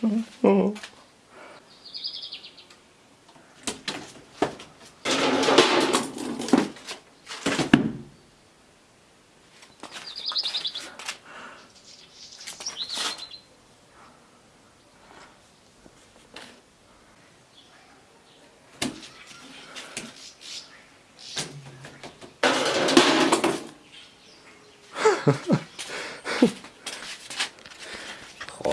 嗯。อ้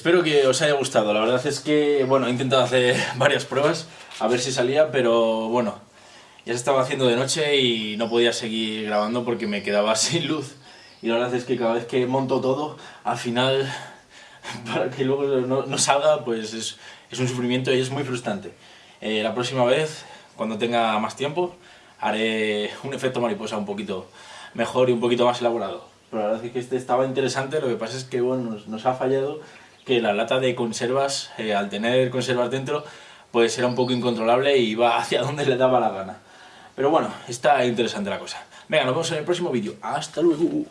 Espero que os haya gustado, la verdad es que, bueno, he intentado hacer varias pruebas a ver si salía, pero bueno, ya se estaba haciendo de noche y no podía seguir grabando porque me quedaba sin luz. Y la verdad es que cada vez que monto todo, al final, para que luego no, salga, pues es, es, un sufrimiento y es muy frustrante. Eh, la próxima vez, cuando tenga más tiempo, haré un efecto mariposa un poquito mejor y un poquito más elaborado. Pero la verdad es que este estaba interesante, lo que pasa es que bueno, nos, nos ha fallado que la lata de conservas, eh, al tener conservas dentro, pues era un poco incontrolable y iba hacia donde le daba la gana. Pero bueno, está interesante la cosa. Venga, nos vemos en el próximo vídeo. ¡Hasta luego!